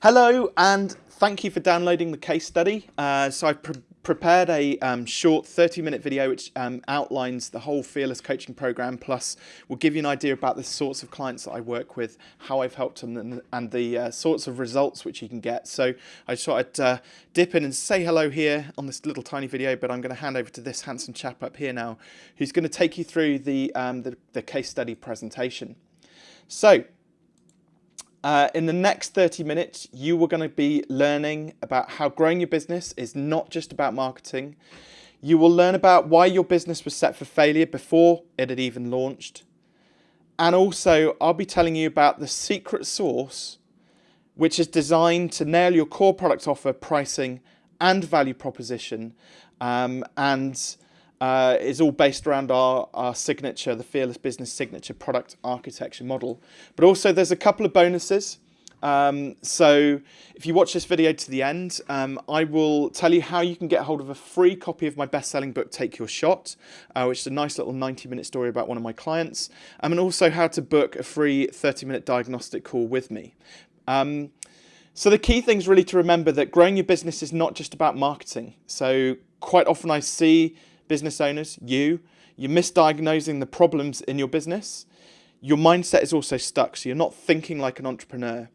Hello and thank you for downloading the case study. Uh, so I've pre prepared a um, short 30 minute video which um, outlines the whole Fearless coaching program plus will give you an idea about the sorts of clients that I work with, how I've helped them and, and the uh, sorts of results which you can get. So I just thought I'd uh, dip in and say hello here on this little tiny video but I'm going to hand over to this handsome chap up here now who's going to take you through the, um, the, the case study presentation. So uh, in the next 30 minutes, you are going to be learning about how growing your business is not just about marketing. You will learn about why your business was set for failure before it had even launched. And also, I'll be telling you about the secret sauce, which is designed to nail your core product offer, pricing, and value proposition. Um, and uh, is all based around our, our signature, the Fearless Business Signature product architecture model. But also there's a couple of bonuses. Um, so if you watch this video to the end, um, I will tell you how you can get hold of a free copy of my best-selling book, Take Your Shot, uh, which is a nice little 90-minute story about one of my clients, um, and also how to book a free 30-minute diagnostic call with me. Um, so the key thing is really to remember that growing your business is not just about marketing. So quite often I see business owners, you, you're misdiagnosing the problems in your business. Your mindset is also stuck, so you're not thinking like an entrepreneur.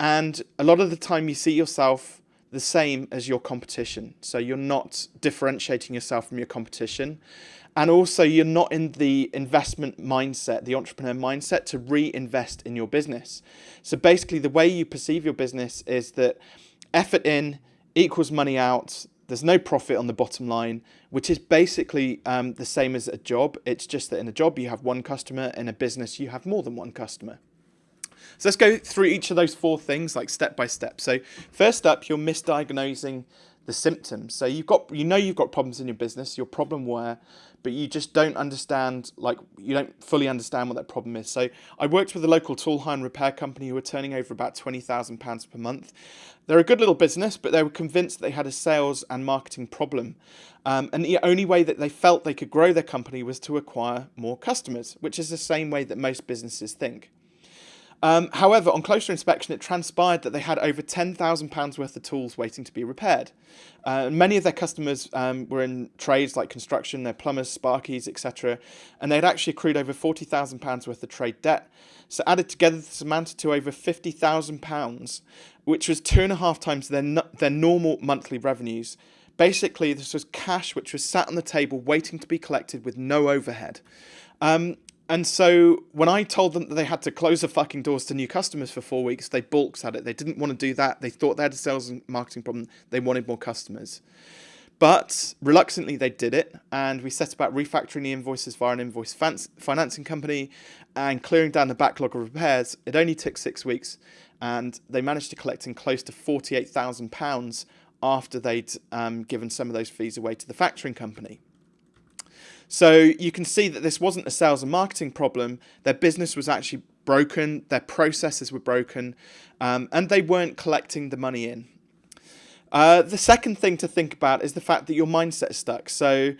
And a lot of the time you see yourself the same as your competition. So you're not differentiating yourself from your competition. And also you're not in the investment mindset, the entrepreneur mindset to reinvest in your business. So basically the way you perceive your business is that effort in equals money out. There's no profit on the bottom line, which is basically um, the same as a job. It's just that in a job you have one customer, in a business you have more than one customer. So let's go through each of those four things like step by step. So first up, you're misdiagnosing the symptoms. So you've got, you know you've got problems in your business, you're problem aware, but you just don't understand, like you don't fully understand what that problem is. So I worked with a local tool hire and repair company who were turning over about £20,000 per month. They're a good little business, but they were convinced they had a sales and marketing problem. Um, and the only way that they felt they could grow their company was to acquire more customers, which is the same way that most businesses think. Um, however, on closer inspection, it transpired that they had over £10,000 worth of tools waiting to be repaired. Uh, many of their customers um, were in trades like construction, their plumbers, sparkies, etc. And they'd actually accrued over £40,000 worth of trade debt. So added together, this amounted to over £50,000, which was two and a half times their, their normal monthly revenues. Basically, this was cash which was sat on the table waiting to be collected with no overhead. Um, and so when I told them that they had to close the fucking doors to new customers for four weeks, they balked at it. They didn't want to do that. They thought they had a sales and marketing problem. They wanted more customers. But reluctantly, they did it. And we set about refactoring the invoices via an invoice financing company and clearing down the backlog of repairs. It only took six weeks. And they managed to collect in close to £48,000 after they'd um, given some of those fees away to the factoring company. So you can see that this wasn't a sales and marketing problem. Their business was actually broken, their processes were broken, um, and they weren't collecting the money in. Uh, the second thing to think about is the fact that your mindset is stuck. So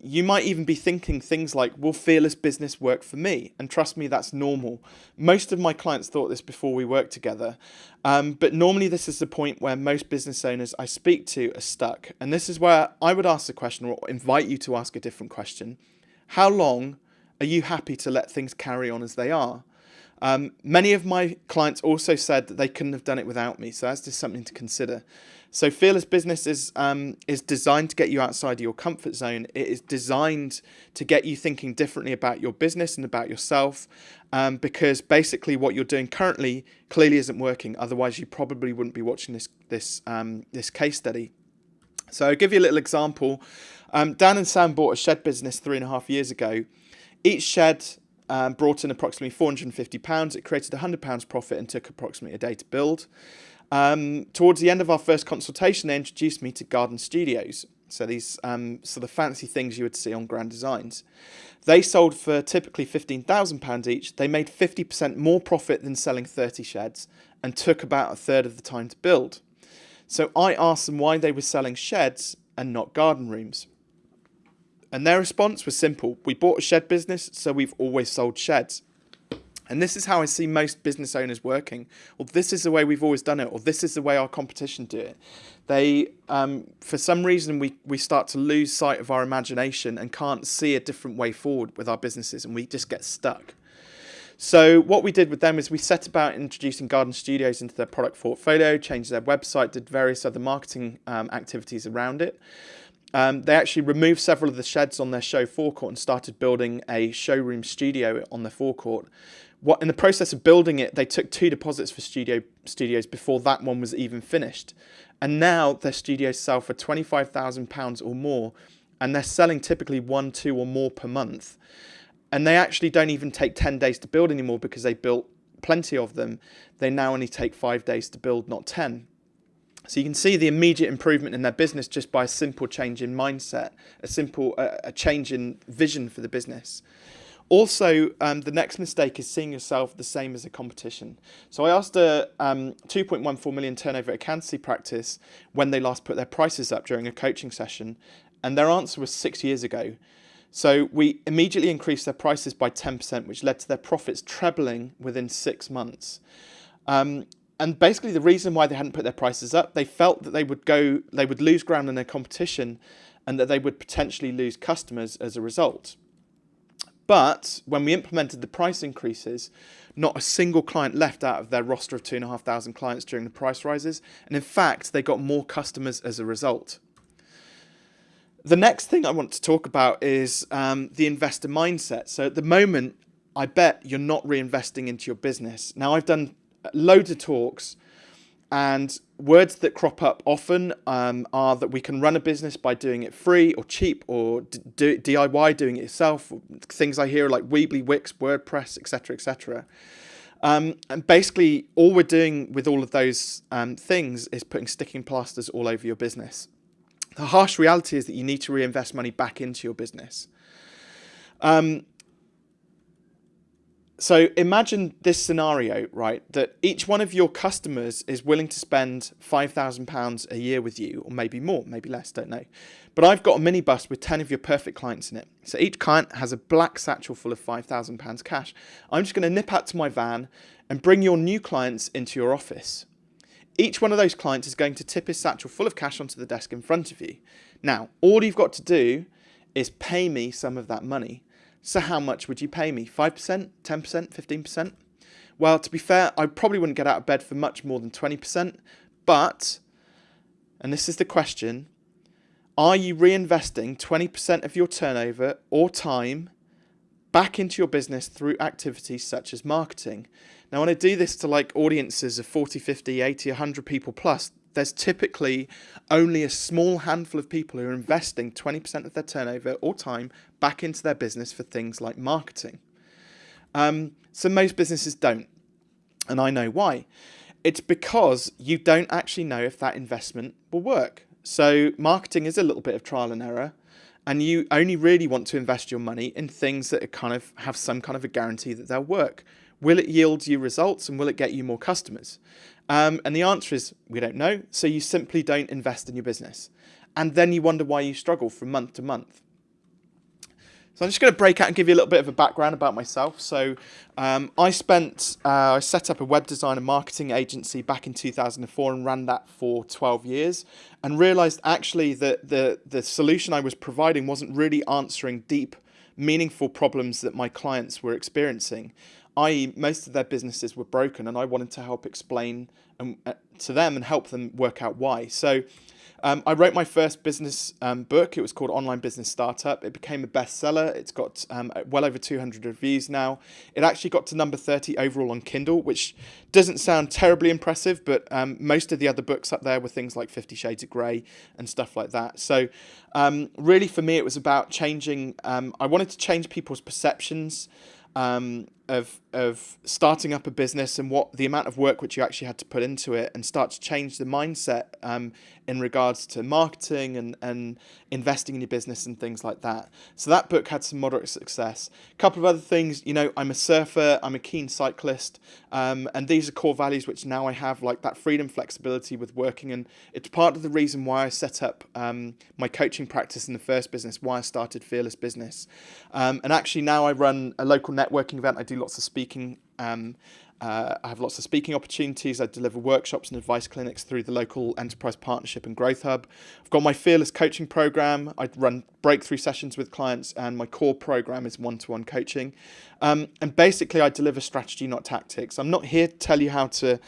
you might even be thinking things like, will fearless business work for me? And trust me, that's normal. Most of my clients thought this before we worked together. Um, but normally this is the point where most business owners I speak to are stuck. And this is where I would ask the question or invite you to ask a different question. How long are you happy to let things carry on as they are? Um, many of my clients also said that they couldn't have done it without me, so that's just something to consider. So Fearless Business is, um, is designed to get you outside of your comfort zone. It is designed to get you thinking differently about your business and about yourself um, because basically what you're doing currently clearly isn't working. Otherwise, you probably wouldn't be watching this, this, um, this case study. So I'll give you a little example. Um, Dan and Sam bought a shed business three and a half years ago. Each shed um, brought in approximately £450. It created £100 profit and took approximately a day to build. Um, towards the end of our first consultation, they introduced me to Garden Studios. So these um, sort of fancy things you would see on Grand Designs. They sold for typically £15,000 each. They made 50% more profit than selling 30 sheds and took about a third of the time to build. So I asked them why they were selling sheds and not garden rooms. And their response was simple. We bought a shed business, so we've always sold sheds. And this is how I see most business owners working. Well, this is the way we've always done it, or this is the way our competition do it. They, um, for some reason, we, we start to lose sight of our imagination and can't see a different way forward with our businesses, and we just get stuck. So what we did with them is we set about introducing garden studios into their product portfolio, changed their website, did various other marketing um, activities around it. Um, they actually removed several of the sheds on their show forecourt and started building a showroom studio on their forecourt. What in the process of building it, they took two deposits for studio studios before that one was even finished, and now their studios sell for twenty five thousand pounds or more, and they're selling typically one, two, or more per month and they actually don't even take 10 days to build anymore because they built plenty of them. They now only take five days to build, not 10. So you can see the immediate improvement in their business just by a simple change in mindset, a simple uh, a change in vision for the business. Also, um, the next mistake is seeing yourself the same as a competition. So I asked a um, 2.14 million turnover accountancy practice when they last put their prices up during a coaching session, and their answer was six years ago. So we immediately increased their prices by 10%, which led to their profits trebling within six months. Um, and basically the reason why they hadn't put their prices up, they felt that they would go, they would lose ground in their competition and that they would potentially lose customers as a result. But when we implemented the price increases, not a single client left out of their roster of 2,500 clients during the price rises. And in fact, they got more customers as a result. The next thing I want to talk about is um, the investor mindset. So at the moment, I bet you're not reinvesting into your business. Now, I've done loads of talks, and words that crop up often um, are that we can run a business by doing it free or cheap or DIY, doing it yourself. Things I hear like Weebly, Wix, WordPress, etc., etc. Um, and basically, all we're doing with all of those um, things is putting sticking plasters all over your business. The harsh reality is that you need to reinvest money back into your business. Um, so imagine this scenario, right? That each one of your customers is willing to spend £5,000 a year with you, or maybe more, maybe less, don't know. But I've got a minibus with 10 of your perfect clients in it. So each client has a black satchel full of £5,000 cash. I'm just going to nip out to my van and bring your new clients into your office. Each one of those clients is going to tip his satchel full of cash onto the desk in front of you. Now, all you've got to do is pay me some of that money. So how much would you pay me? 5%, 10%, 15%? Well, to be fair, I probably wouldn't get out of bed for much more than 20%, but, and this is the question, are you reinvesting 20% of your turnover or time back into your business through activities such as marketing? Now, when I do this to like audiences of 40, 50, 80, 100 people plus, there's typically only a small handful of people who are investing 20% of their turnover or time back into their business for things like marketing. Um, so most businesses don't. And I know why. It's because you don't actually know if that investment will work. So marketing is a little bit of trial and error and you only really want to invest your money in things that kind of have some kind of a guarantee that they'll work. Will it yield you results and will it get you more customers? Um, and the answer is we don't know. So you simply don't invest in your business. And then you wonder why you struggle from month to month. So I'm just going to break out and give you a little bit of a background about myself. So um, I spent, uh, I set up a web design and marketing agency back in 2004 and ran that for 12 years and realized actually that the, the solution I was providing wasn't really answering deep, meaningful problems that my clients were experiencing i.e., most of their businesses were broken, and I wanted to help explain um, uh, to them and help them work out why. So um, I wrote my first business um, book. It was called Online Business Startup. It became a bestseller. It's got um, well over 200 reviews now. It actually got to number 30 overall on Kindle, which doesn't sound terribly impressive, but um, most of the other books up there were things like Fifty Shades of Grey and stuff like that. So um, really for me, it was about changing, I wanted to change people's perceptions um, of of starting up a business and what the amount of work which you actually had to put into it and start to change the mindset um, in regards to marketing and, and investing in your business and things like that. So that book had some moderate success. A couple of other things, you know, I'm a surfer, I'm a keen cyclist, um, and these are core values which now I have, like that freedom, flexibility with working, and it's part of the reason why I set up um, my coaching practice in the first business, why I started Fearless Business. Um, and actually now I run a local networking event, I do lots of speaking Um, uh, I have lots of speaking opportunities. I deliver workshops and advice clinics through the local enterprise partnership and growth hub. I've got my fearless coaching program. I run breakthrough sessions with clients, and my core program is one to one coaching. Um, and basically, I deliver strategy, not tactics. I'm not here to tell you how to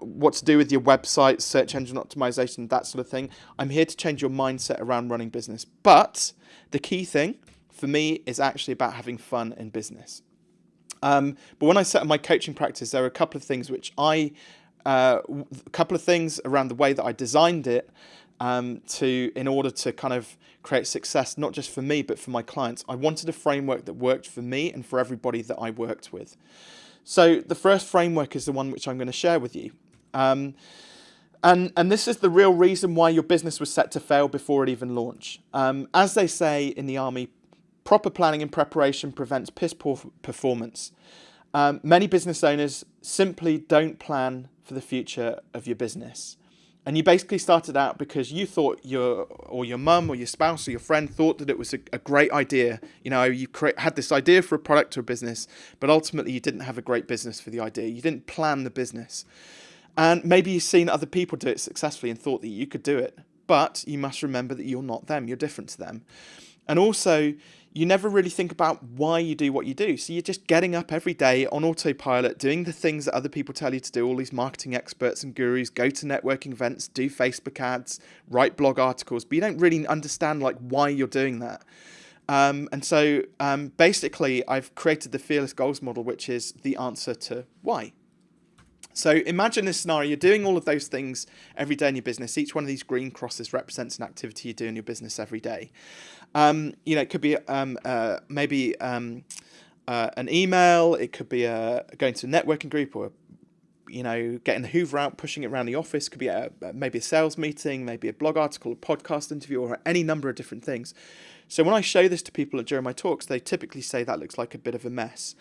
what to do with your website, search engine optimization, that sort of thing. I'm here to change your mindset around running business. But the key thing for me is actually about having fun in business. Um, but when I set up my coaching practice, there are a couple of things which I, uh, a couple of things around the way that I designed it um, to, in order to kind of create success, not just for me, but for my clients. I wanted a framework that worked for me and for everybody that I worked with. So the first framework is the one which I'm going to share with you. Um, and, and this is the real reason why your business was set to fail before it even launched. Um, as they say in the army, proper planning and preparation prevents piss poor performance. Um, many business owners simply don't plan for the future of your business. And you basically started out because you thought your or your mum or your spouse or your friend thought that it was a, a great idea. You know, you had this idea for a product or a business, but ultimately you didn't have a great business for the idea. You didn't plan the business. And maybe you've seen other people do it successfully and thought that you could do it. But you must remember that you're not them, you're different to them. And also, you never really think about why you do what you do. So you're just getting up every day on autopilot, doing the things that other people tell you to do, all these marketing experts and gurus, go to networking events, do Facebook ads, write blog articles, but you don't really understand like why you're doing that. Um, and so um, basically, I've created the Fearless Goals model, which is the answer to why. So imagine this scenario, you're doing all of those things every day in your business. Each one of these green crosses represents an activity you do in your business every day. Um, you know, it could be um, uh, maybe um, uh, an email, it could be a, going to a networking group or you know, getting the Hoover out, pushing it around the office, could be a, maybe a sales meeting, maybe a blog article, a podcast interview, or any number of different things. So when I show this to people during my talks, they typically say that looks like a bit of a mess.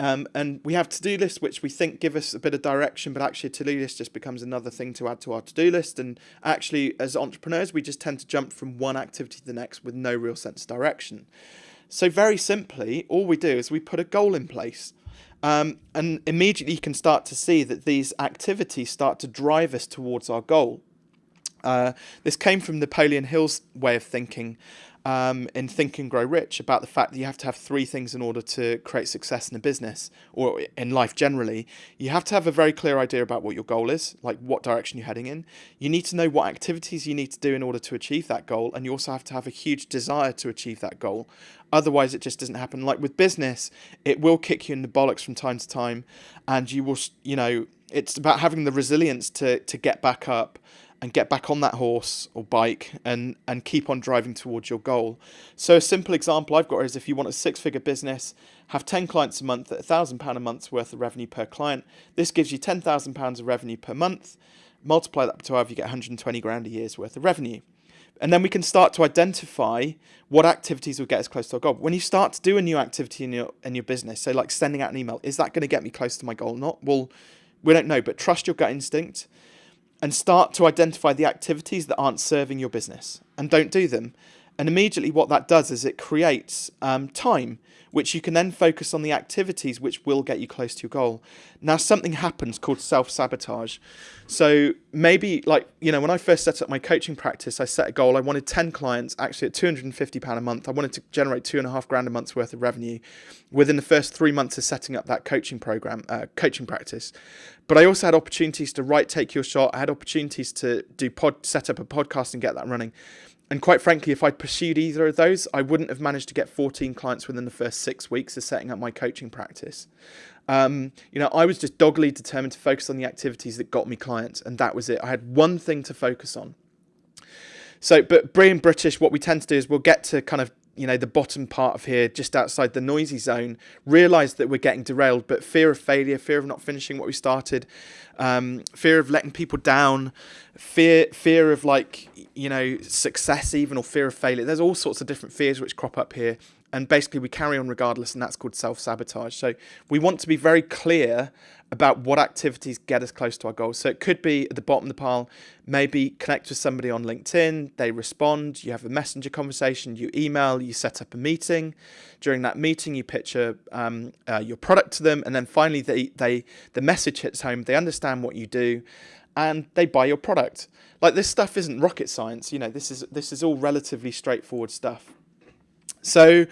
Um, and we have to-do lists, which we think give us a bit of direction, but actually a to-do list just becomes another thing to add to our to-do list. And actually, as entrepreneurs, we just tend to jump from one activity to the next with no real sense of direction. So very simply, all we do is we put a goal in place. Um, and immediately you can start to see that these activities start to drive us towards our goal. Uh, this came from Napoleon Hill's way of thinking, um, in Think and Grow Rich about the fact that you have to have three things in order to create success in a business or in life generally. You have to have a very clear idea about what your goal is, like what direction you're heading in. You need to know what activities you need to do in order to achieve that goal, and you also have to have a huge desire to achieve that goal. Otherwise, it just doesn't happen. Like with business, it will kick you in the bollocks from time to time, and you will, you know, it's about having the resilience to to get back up and get back on that horse or bike and, and keep on driving towards your goal. So a simple example I've got is if you want a six-figure business, have 10 clients a month at £1,000 a month's worth of revenue per client, this gives you £10,000 of revenue per month. Multiply that by 12, you get 120 grand a year's worth of revenue. And then we can start to identify what activities will get us close to our goal. When you start to do a new activity in your in your business, so like sending out an email, is that going to get me close to my goal? Or not well, we don't know, but trust your gut instinct and start to identify the activities that aren't serving your business and don't do them. And immediately what that does is it creates um, time, which you can then focus on the activities which will get you close to your goal. Now, something happens called self-sabotage. So maybe like, you know, when I first set up my coaching practice, I set a goal. I wanted 10 clients actually at £250 a month. I wanted to generate two and a half grand a month's worth of revenue within the first three months of setting up that coaching program, uh, coaching practice. But I also had opportunities to write Take Your Shot. I had opportunities to do pod, set up a podcast and get that running. And quite frankly, if I'd pursued either of those, I wouldn't have managed to get 14 clients within the first six weeks of setting up my coaching practice. Um, you know, I was just doggedly determined to focus on the activities that got me clients, and that was it. I had one thing to focus on. So, but being British, what we tend to do is we'll get to kind of you know the bottom part of here just outside the noisy zone realize that we're getting derailed but fear of failure fear of not finishing what we started um, fear of letting people down fear fear of like you know success even or fear of failure. There's all sorts of different fears which crop up here and basically we carry on regardless, and that's called self-sabotage. So we want to be very clear about what activities get us close to our goals. So it could be at the bottom of the pile, maybe connect with somebody on LinkedIn, they respond, you have a messenger conversation, you email, you set up a meeting. During that meeting, you pitch a, um, uh, your product to them, and then finally they, they the message hits home, they understand what you do, and they buy your product. Like this stuff isn't rocket science, you know, this is, this is all relatively straightforward stuff. So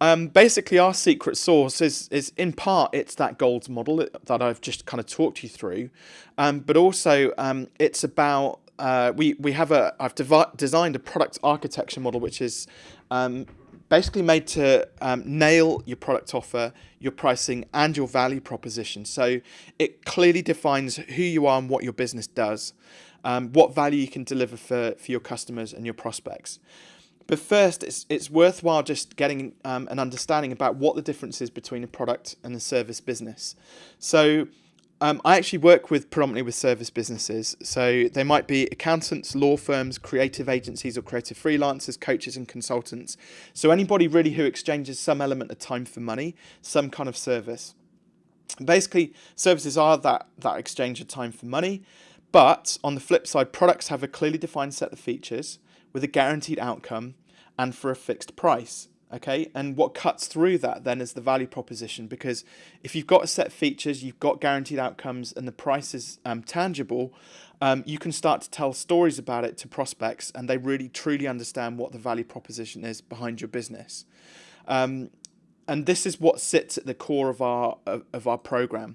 um, basically, our secret sauce is, is in part, it's that goals model that I've just kind of talked you through, um, but also um, it's about, uh, we, we have a, I've designed a product architecture model, which is um, basically made to um, nail your product offer, your pricing, and your value proposition. So it clearly defines who you are and what your business does, um, what value you can deliver for, for your customers and your prospects. But first, it's, it's worthwhile just getting um, an understanding about what the difference is between a product and a service business. So um, I actually work with predominantly with service businesses. So they might be accountants, law firms, creative agencies or creative freelancers, coaches and consultants. So anybody really who exchanges some element of time for money, some kind of service. Basically, services are that, that exchange of time for money. But on the flip side, products have a clearly defined set of features with a guaranteed outcome and for a fixed price. Okay, and what cuts through that then is the value proposition because if you've got a set of features, you've got guaranteed outcomes, and the price is um, tangible, um, you can start to tell stories about it to prospects, and they really truly understand what the value proposition is behind your business. Um, and this is what sits at the core of our of, of our program.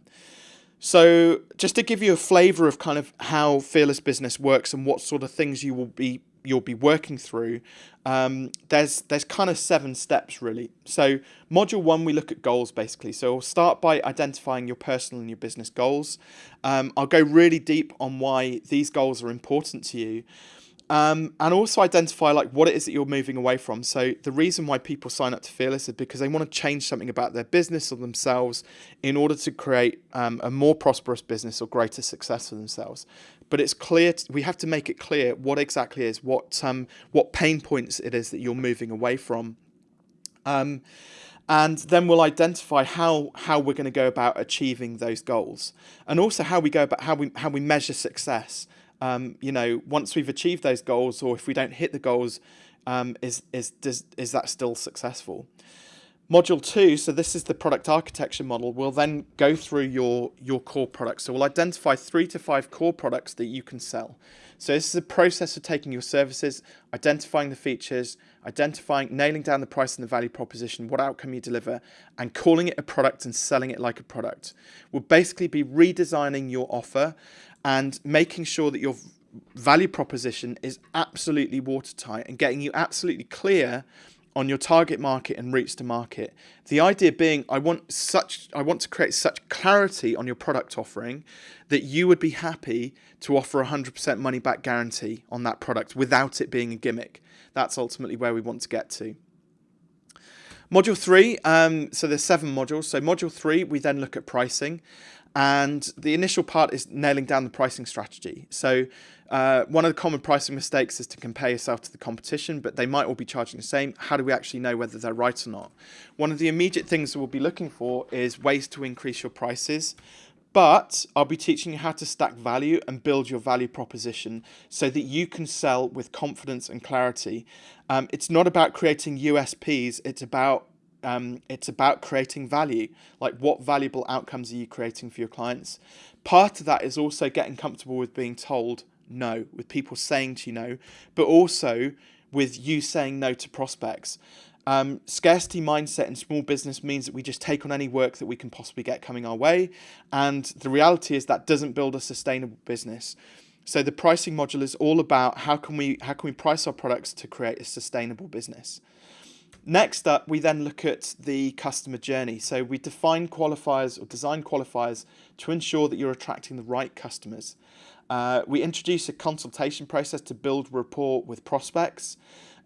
So just to give you a flavor of kind of how fearless business works and what sort of things you will be you'll be working through, um, there's there's kind of seven steps really. So module one, we look at goals basically. So we'll start by identifying your personal and your business goals. Um, I'll go really deep on why these goals are important to you. Um, and also identify like what it is that you're moving away from. So the reason why people sign up to Fearless is because they want to change something about their business or themselves in order to create um, a more prosperous business or greater success for themselves. But it's clear we have to make it clear what exactly is what um, what pain points it is that you're moving away from. Um, and then we'll identify how how we're going to go about achieving those goals, and also how we go about how we how we measure success um, you know, once we've achieved those goals, or if we don't hit the goals, um, is is does, is that still successful? Module two, so this is the product architecture model, will then go through your, your core products. So we'll identify three to five core products that you can sell. So this is a process of taking your services, identifying the features, identifying, nailing down the price and the value proposition, what outcome you deliver, and calling it a product and selling it like a product. We'll basically be redesigning your offer and making sure that your value proposition is absolutely watertight and getting you absolutely clear on your target market and routes to market. The idea being I want such I want to create such clarity on your product offering that you would be happy to offer a 100% money back guarantee on that product without it being a gimmick. That's ultimately where we want to get to. Module three, um, so there's seven modules. So module three, we then look at pricing. And the initial part is nailing down the pricing strategy. So uh, one of the common pricing mistakes is to compare yourself to the competition, but they might all be charging the same. How do we actually know whether they're right or not? One of the immediate things that we'll be looking for is ways to increase your prices. But I'll be teaching you how to stack value and build your value proposition so that you can sell with confidence and clarity. Um, it's not about creating USPs, it's about um, it's about creating value. Like what valuable outcomes are you creating for your clients? Part of that is also getting comfortable with being told no, with people saying to you no, but also with you saying no to prospects. Um, scarcity mindset in small business means that we just take on any work that we can possibly get coming our way. And the reality is that doesn't build a sustainable business. So the pricing module is all about how can we how can we price our products to create a sustainable business. Next up, we then look at the customer journey. So we define qualifiers or design qualifiers to ensure that you're attracting the right customers. Uh, we introduce a consultation process to build rapport with prospects,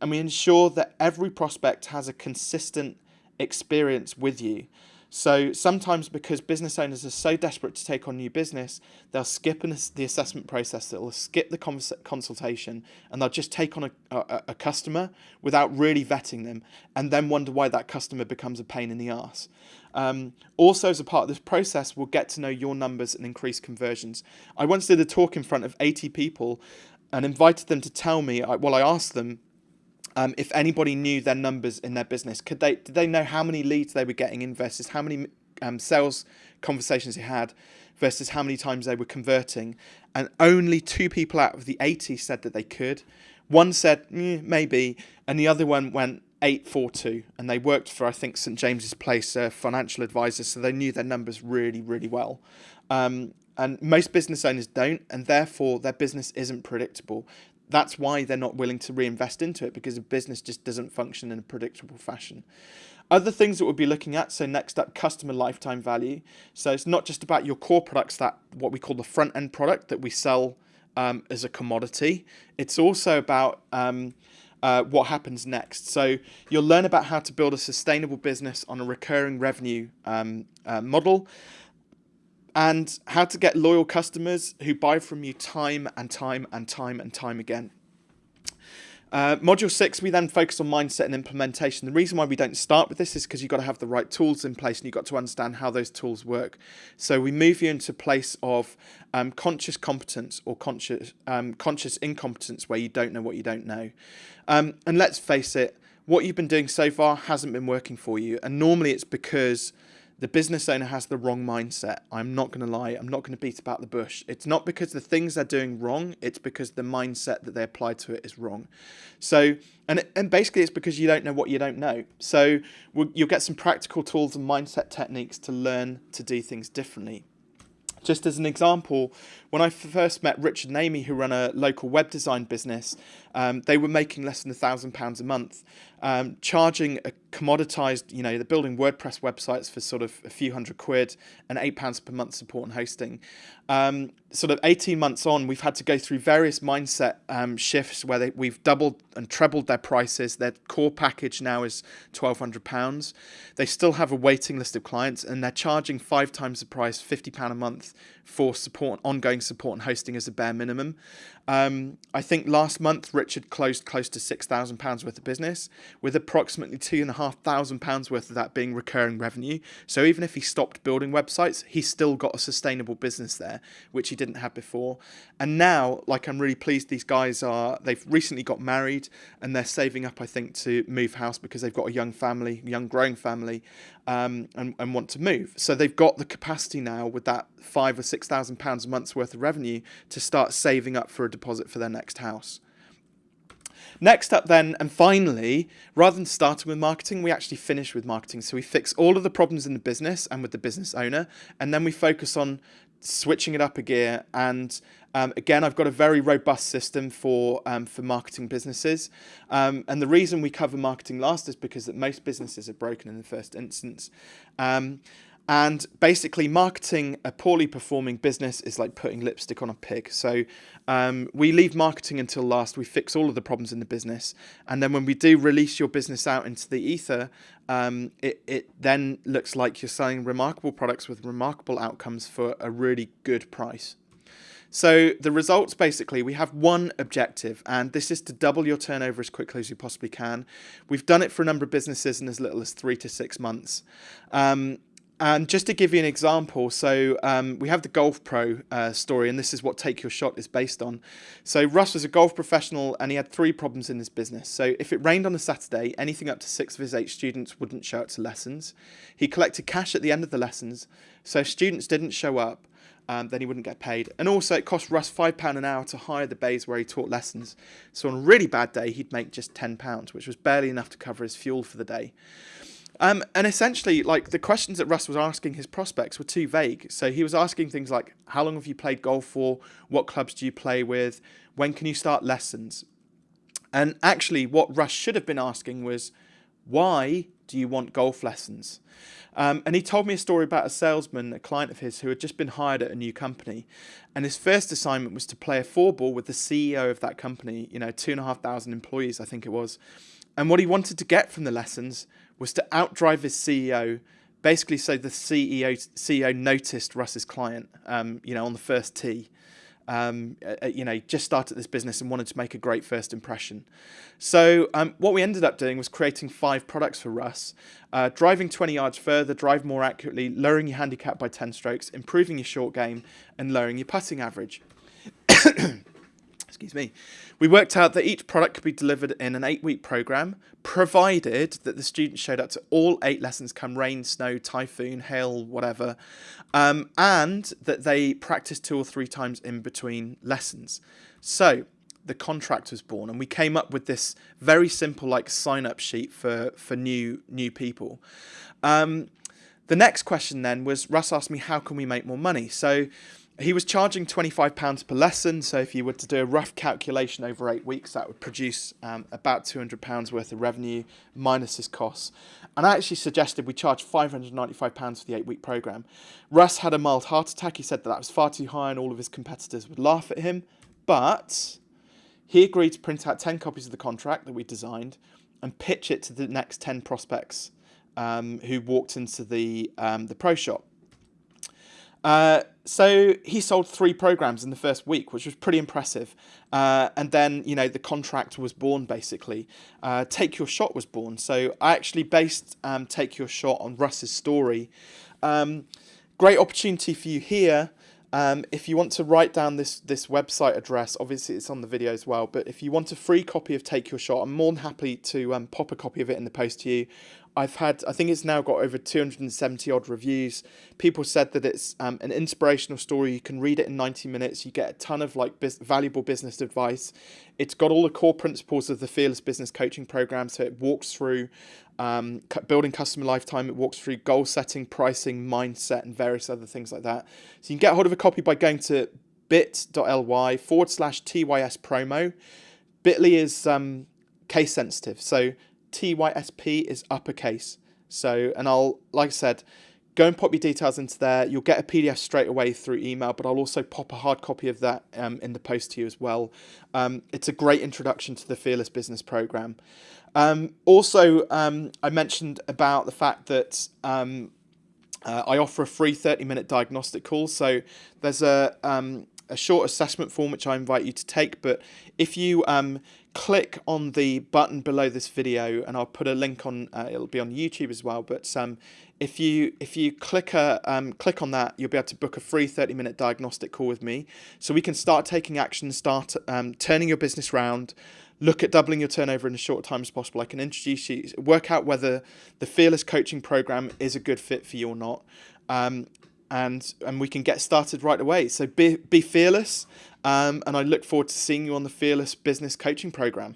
and we ensure that every prospect has a consistent experience with you. So sometimes because business owners are so desperate to take on new business, they'll skip an, the assessment process, they'll skip the cons consultation, and they'll just take on a, a, a, customer without really vetting them, and then wonder why that customer becomes a pain in the ass. Um, also, as a part of this process, we'll get to know your numbers and increase conversions. I once did a talk in front of 80 people and invited them to tell me, well, I asked them um, if anybody knew their numbers in their business, could they did they know how many leads they were getting in versus how many um, sales conversations they had versus how many times they were converting? And only two people out of the 80 said that they could. One said mm, maybe, and the other one went 842 and they worked for I think St James's Place uh, financial advisors so they knew their numbers really really well um, and most business owners don't and therefore their business isn't predictable that's why they're not willing to reinvest into it because the business just doesn't function in a predictable fashion. Other things that we'll be looking at, so next up, customer lifetime value. So it's not just about your core products, that what we call the front end product that we sell um, as a commodity. It's also about um, uh, what happens next. So you'll learn about how to build a sustainable business on a recurring revenue um, uh, model and how to get loyal customers who buy from you time and time and time and time again. Uh, module six, we then focus on mindset and implementation. The reason why we don't start with this is because you've got to have the right tools in place and you've got to understand how those tools work. So we move you into a place of um, conscious competence or conscious, um, conscious incompetence where you don't know what you don't know. Um, and let's face it, what you've been doing so far hasn't been working for you. And normally it's because the business owner has the wrong mindset. I'm not going to lie. I'm not going to beat about the bush. It's not because the things they're doing wrong. It's because the mindset that they apply to it is wrong. So, and, and basically it's because you don't know what you don't know. So we'll, you'll get some practical tools and mindset techniques to learn to do things differently. Just as an example, when I first met Richard and Amy, who run a local web design business, um, they were making less than a thousand pounds a month, um, charging a commoditized, you know, they're building WordPress websites for sort of a few hundred quid and eight pounds per month support and hosting. Um, sort of 18 months on, we've had to go through various mindset um, shifts where they, we've doubled and trebled their prices. Their core package now is £1,200. They still have a waiting list of clients and they're charging five times the price, £50 a month for support, ongoing support and hosting as a bare minimum. Um, I think last month Richard closed close to £6,000 worth of business, with approximately £2,500 worth of that being recurring revenue. So even if he stopped building websites, he's still got a sustainable business there, which he didn't have before. And now, like I'm really pleased these guys are, they've recently got married and they're saving up, I think, to move house because they've got a young family, young growing family, um, and, and want to move. So they've got the capacity now with that five or six thousand pounds a month's worth of revenue to start saving up for a deposit for their next house. Next up then, and finally, rather than starting with marketing, we actually finish with marketing. So we fix all of the problems in the business and with the business owner, and then we focus on switching it up a gear. And um, again, I've got a very robust system for um, for marketing businesses. Um, and the reason we cover marketing last is because that most businesses are broken in the first instance. And basically, marketing a poorly performing business is like putting lipstick on a pig. So um, we leave marketing until last. We fix all of the problems in the business. And then when we do release your business out into the ether, um, it, it then looks like you're selling remarkable products with remarkable outcomes for a really good price. So the results basically, we have one objective, and this is to double your turnover as quickly as you possibly can. We've done it for a number of businesses in as little as three to six months. Um, and just to give you an example, so um, we have the Golf Pro uh, story, and this is what Take Your Shot is based on. So Russ was a golf professional, and he had three problems in his business. So if it rained on a Saturday, anything up to six of his eight students wouldn't show up to lessons. He collected cash at the end of the lessons, so if students didn't show up, um, then he wouldn't get paid. And also, it cost Russ £5 an hour to hire the bays where he taught lessons. So on a really bad day, he'd make just £10, which was barely enough to cover his fuel for the day. Um, and essentially, like the questions that Russ was asking his prospects were too vague. So he was asking things like, "How long have you played golf for? What clubs do you play with? When can you start lessons?" And actually, what Russ should have been asking was, "Why do you want golf lessons?" Um, and he told me a story about a salesman, a client of his, who had just been hired at a new company, and his first assignment was to play a four ball with the CEO of that company. You know, two and a half thousand employees, I think it was. And what he wanted to get from the lessons was to outdrive his CEO basically, so the CEO CEO noticed Russ's client, um, you know, on the first tee. Um, uh, you know, just started this business and wanted to make a great first impression. So um, what we ended up doing was creating five products for Russ, uh, driving 20 yards further, drive more accurately, lowering your handicap by 10 strokes, improving your short game, and lowering your putting average. excuse me, we worked out that each product could be delivered in an eight week program, provided that the students showed up to all eight lessons come rain, snow, typhoon, hail, whatever, um, and that they practiced two or three times in between lessons. So the contract was born and we came up with this very simple like sign up sheet for, for new, new people. Um, the next question then was Russ asked me, how can we make more money? So he was charging £25 per lesson, so if you were to do a rough calculation over eight weeks, that would produce um, about £200 worth of revenue minus his costs. And I actually suggested we charge £595 for the eight week programme. Russ had a mild heart attack. He said that that was far too high and all of his competitors would laugh at him. But he agreed to print out 10 copies of the contract that we designed and pitch it to the next 10 prospects um, who walked into the, um, the pro shop. Uh, so he sold three programs in the first week, which was pretty impressive. Uh, and then, you know, the contract was born basically. Uh, Take Your Shot was born. So I actually based um, Take Your Shot on Russ's story. Um, great opportunity for you here. Um, if you want to write down this this website address, obviously it's on the video as well, but if you want a free copy of Take Your Shot, I'm more than happy to um, pop a copy of it in the post to you. I've had, I think it's now got over 270 odd reviews. People said that it's um, an inspirational story. You can read it in 90 minutes. You get a ton of like bis valuable business advice. It's got all the core principles of the Fearless Business Coaching Program. So it walks through um, building customer lifetime. It walks through goal setting, pricing, mindset, and various other things like that. So you can get hold of a copy by going to bit.ly forward slash TYS promo. Bitly is um, case sensitive. So TYSP is uppercase. So, and I'll, like I said, go and pop your details into there. You'll get a PDF straight away through email, but I'll also pop a hard copy of that um, in the post to you as well. Um, it's a great introduction to the Fearless Business Program. Um, also, um, I mentioned about the fact that um, uh, I offer a free 30 minute diagnostic call. So there's a, um, a short assessment form which I invite you to take, but if you click on the button below this video and I'll put a link on uh, it'll be on YouTube as well but um, if you if you click a, um, click on that you'll be able to book a free 30 minute diagnostic call with me so we can start taking action start um, turning your business around look at doubling your turnover in as short time as possible I can introduce you work out whether the fearless coaching program is a good fit for you or not um, and and we can get started right away. So be be fearless, um, and I look forward to seeing you on the Fearless Business Coaching Program.